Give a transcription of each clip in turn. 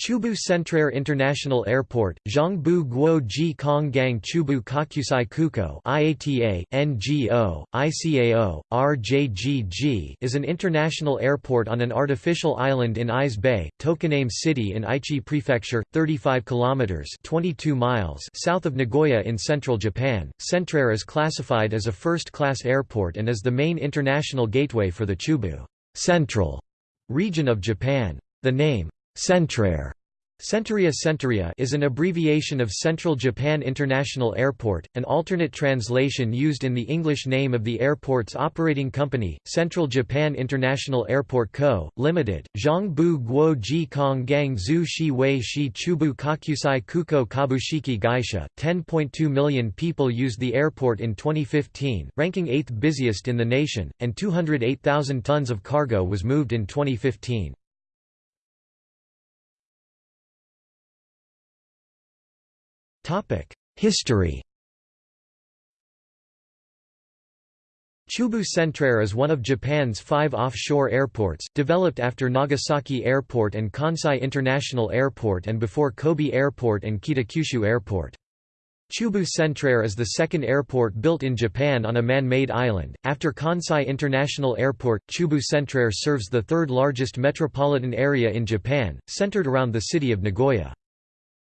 Chubu Centrair International Airport, Zhongbu Guo Ji Konggang Chubu Kokusai Kuko IATA, NGO, ICAO, RJGG is an international airport on an artificial island in Ise Bay, Tokoname City in Aichi Prefecture, 35 kilometers (22 miles) south of Nagoya in central Japan. Centrair is classified as a first-class airport and is the main international gateway for the Chubu Central region of Japan. The name Centrair Centuria Centuria is an abbreviation of Central Japan International Airport, an alternate translation used in the English name of the airport's operating company, Central Japan International Airport Co., Limited. Zhongbu Guo Ji Kong Gang Zhu Shi Wei Shi Chubu Kokusai Kuko Kabushiki Gaisha. 10.2 million people used the airport in 2015, ranking 8th busiest in the nation, and 208,000 tons of cargo was moved in 2015. History Chubu Centrair is one of Japan's five offshore airports, developed after Nagasaki Airport and Kansai International Airport and before Kobe Airport and Kitakyushu Airport. Chubu Centrair is the second airport built in Japan on a man-made island. After Kansai International Airport, Chubu Centrair serves the third largest metropolitan area in Japan, centered around the city of Nagoya.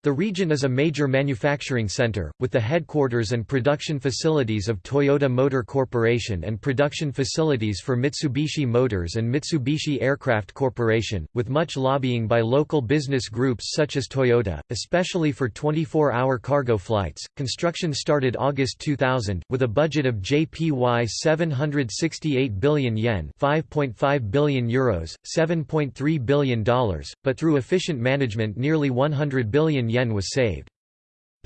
The region is a major manufacturing center, with the headquarters and production facilities of Toyota Motor Corporation and production facilities for Mitsubishi Motors and Mitsubishi Aircraft Corporation, with much lobbying by local business groups such as Toyota, especially for 24-hour cargo flights. Construction started August 2000, with a budget of JPY 768 billion yen (5.5 billion euros, $7.3 but through efficient management nearly 100 billion yen was saved.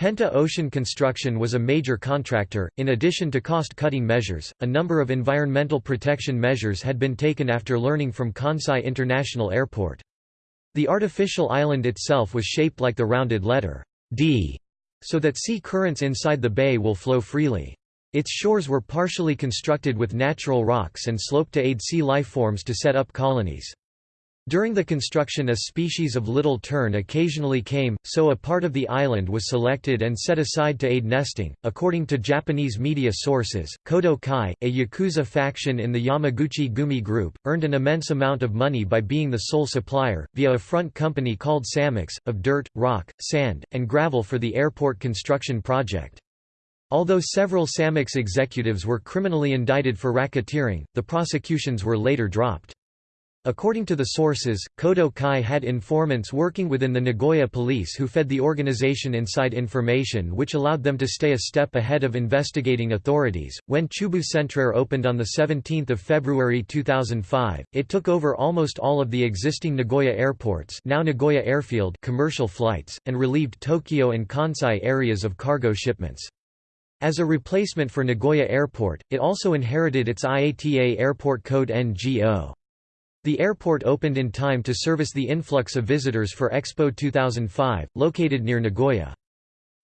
Penta Ocean Construction was a major contractor. In addition to cost cutting measures, a number of environmental protection measures had been taken after learning from Kansai International Airport. The artificial island itself was shaped like the rounded letter D, so that sea currents inside the bay will flow freely. Its shores were partially constructed with natural rocks and sloped to aid sea lifeforms to set up colonies. During the construction a species of little tern occasionally came, so a part of the island was selected and set aside to aid nesting. According to Japanese media sources, Kodo Kai, a Yakuza faction in the Yamaguchi Gumi Group, earned an immense amount of money by being the sole supplier, via a front company called Samex, of dirt, rock, sand, and gravel for the airport construction project. Although several Samex executives were criminally indicted for racketeering, the prosecutions were later dropped. According to the sources, Kodo Kai had informants working within the Nagoya police who fed the organization inside information which allowed them to stay a step ahead of investigating authorities. When Chubu Centrair opened on 17 February 2005, it took over almost all of the existing Nagoya airports now Nagoya Airfield commercial flights, and relieved Tokyo and Kansai areas of cargo shipments. As a replacement for Nagoya Airport, it also inherited its IATA airport code NGO. The airport opened in time to service the influx of visitors for Expo 2005, located near Nagoya.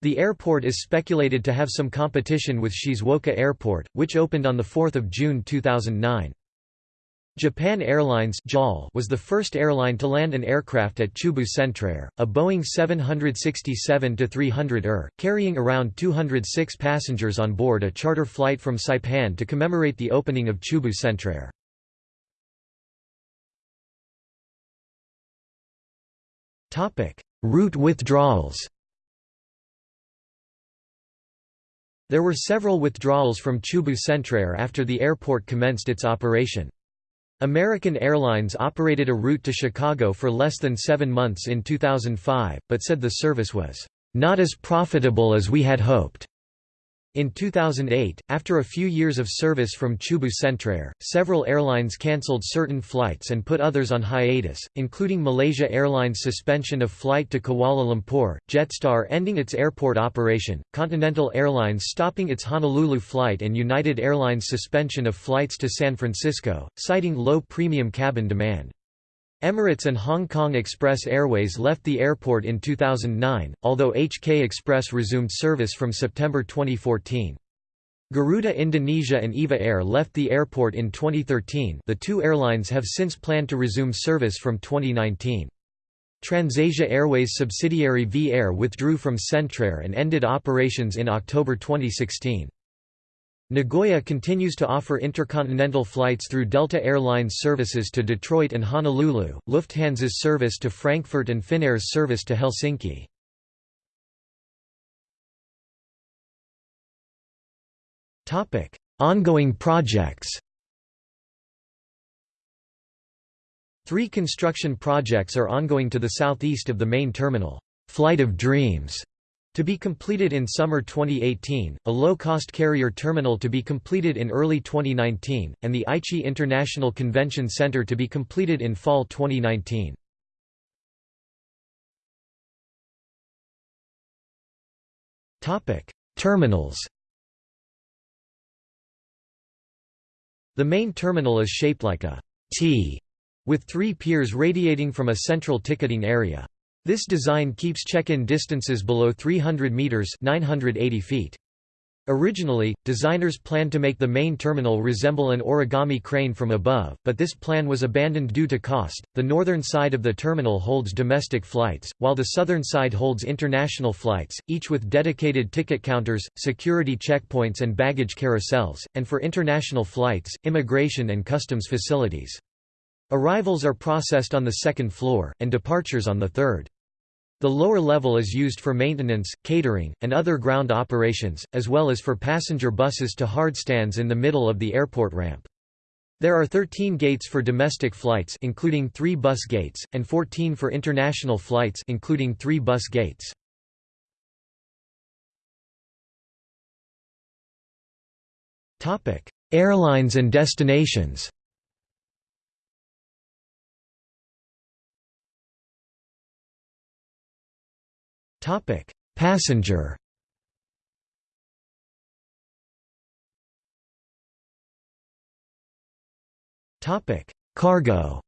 The airport is speculated to have some competition with Shizuoka Airport, which opened on 4 June 2009. Japan Airlines was the first airline to land an aircraft at Chubu Centrair, a Boeing 767-300ER, carrying around 206 passengers on board a charter flight from Saipan to commemorate the opening of Chubu Centrair. Route withdrawals There were several withdrawals from Chubu Centrair after the airport commenced its operation. American Airlines operated a route to Chicago for less than seven months in 2005, but said the service was not as profitable as we had hoped. In 2008, after a few years of service from Chubu Centrair, several airlines cancelled certain flights and put others on hiatus, including Malaysia Airlines' suspension of flight to Kuala Lumpur, Jetstar ending its airport operation, Continental Airlines stopping its Honolulu flight and United Airlines' suspension of flights to San Francisco, citing low premium cabin demand. Emirates and Hong Kong Express Airways left the airport in 2009, although HK Express resumed service from September 2014. Garuda Indonesia and EVA Air left the airport in 2013 the two airlines have since planned to resume service from 2019. Transasia Airways subsidiary V-Air withdrew from Centrair and ended operations in October 2016. Nagoya continues to offer intercontinental flights through Delta Air Lines services to Detroit and Honolulu, Lufthansa's service to Frankfurt and Finnair's service to Helsinki. Ongoing projects Three construction projects are ongoing to the southeast of the main terminal, Flight of Dreams, to be completed in summer 2018, a low-cost carrier terminal to be completed in early 2019, and the Aichi International Convention Center to be completed in fall 2019. Terminals The main terminal is shaped like a T, with three piers radiating from a central ticketing area. This design keeps check-in distances below 300 meters (980 feet). Originally, designers planned to make the main terminal resemble an origami crane from above, but this plan was abandoned due to cost. The northern side of the terminal holds domestic flights, while the southern side holds international flights, each with dedicated ticket counters, security checkpoints, and baggage carousels, and for international flights, immigration and customs facilities. Arrivals are processed on the second floor, and departures on the third. The lower level is used for maintenance, catering, and other ground operations, as well as for passenger buses to hardstands in the middle of the airport ramp. There are 13 gates for domestic flights including 3 bus gates, and 14 for international flights including 3 bus gates. Topic: Airlines and destinations Topic: Passenger. Topic: Cargo.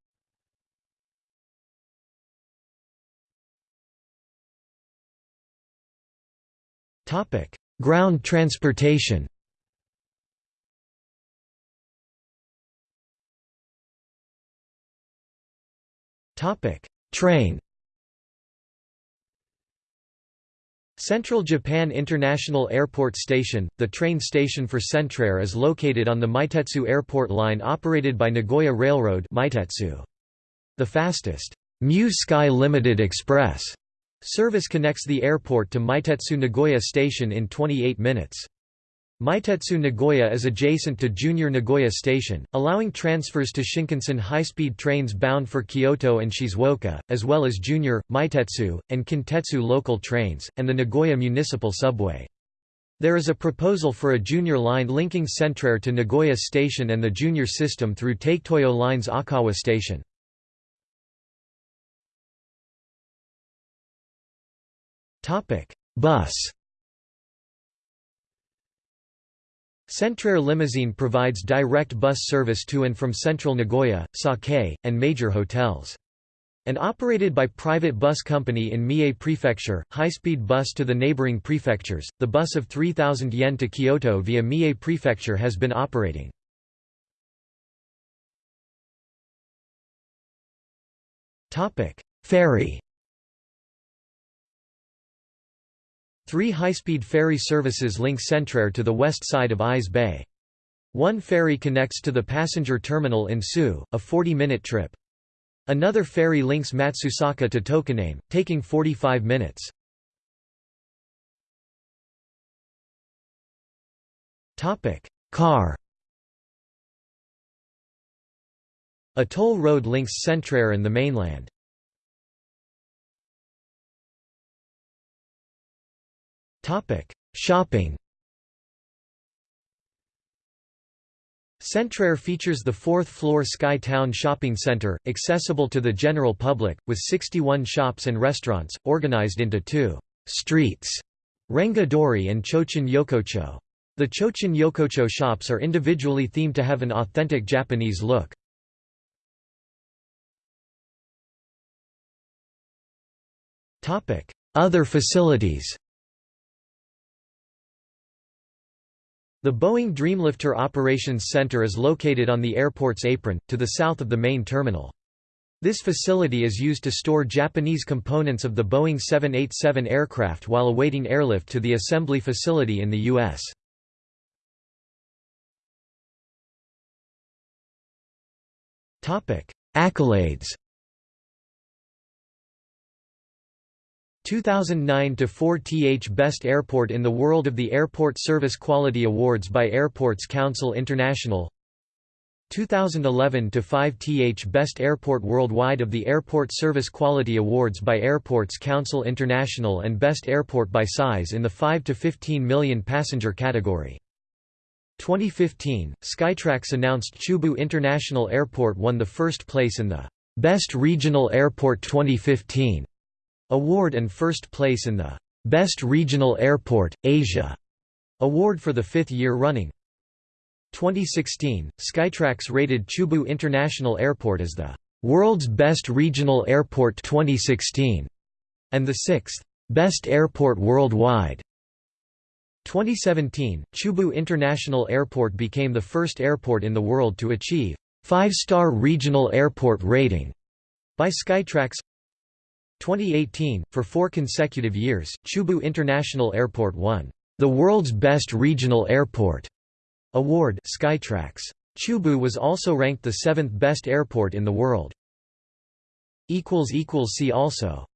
Topic: Ground transportation. Topic: Train. Central Japan International Airport Station, the train station for Centrair is located on the Meitetsu Airport line operated by Nagoya Railroad. The fastest Mu Sky Limited Express service connects the airport to Meitetsu Nagoya Station in 28 minutes. Meitetsu Nagoya is adjacent to Junior Nagoya Station, allowing transfers to Shinkansen high-speed trains bound for Kyoto and Shizuoka, as well as Junior, Meitetsu, and Kintetsu local trains, and the Nagoya Municipal Subway. There is a proposal for a junior line linking Centrair to Nagoya Station and the junior system through Taketoyo Line's Akawa Station. Bus Centrair Limousine provides direct bus service to and from central Nagoya, Sakae, and major hotels. And operated by private bus company in Mie Prefecture, high-speed bus to the neighboring prefectures, the bus of 3,000 yen to Kyoto via Mie Prefecture has been operating. Ferry Three high-speed ferry services link Centrair to the west side of Ise Bay. One ferry connects to the passenger terminal in Tsu, a 40-minute trip. Another ferry links Matsusaka to Tokoname, taking 45 minutes. Car A toll road links Centrair and the mainland. Shopping. Centrair features the fourth-floor Sky Town Shopping Center, accessible to the general public, with 61 shops and restaurants, organized into two «streets» Renga Dori and Chochin Yokocho. The Chochin Yokocho shops are individually themed to have an authentic Japanese look. Other facilities The Boeing Dreamlifter Operations Center is located on the airport's apron, to the south of the main terminal. This facility is used to store Japanese components of the Boeing 787 aircraft while awaiting airlift to the assembly facility in the U.S. Accolades 2009 to 4th Best Airport in the World of the Airport Service Quality Awards by Airports Council International 2011 to 5th Best Airport Worldwide of the Airport Service Quality Awards by Airports Council International and Best Airport by Size in the 5 to 15 million passenger category. 2015, Skytrax announced Chubu International Airport won the first place in the Best Regional Airport 2015 award and first place in the Best Regional Airport, Asia award for the fifth year running. 2016, Skytrax rated Chubu International Airport as the world's best regional airport 2016 and the sixth best airport worldwide. 2017, Chubu International Airport became the first airport in the world to achieve five-star regional airport rating by Skytrax. 2018, for four consecutive years, Chubu International Airport won the world's best regional airport award Skytrax. Chubu was also ranked the seventh best airport in the world. See also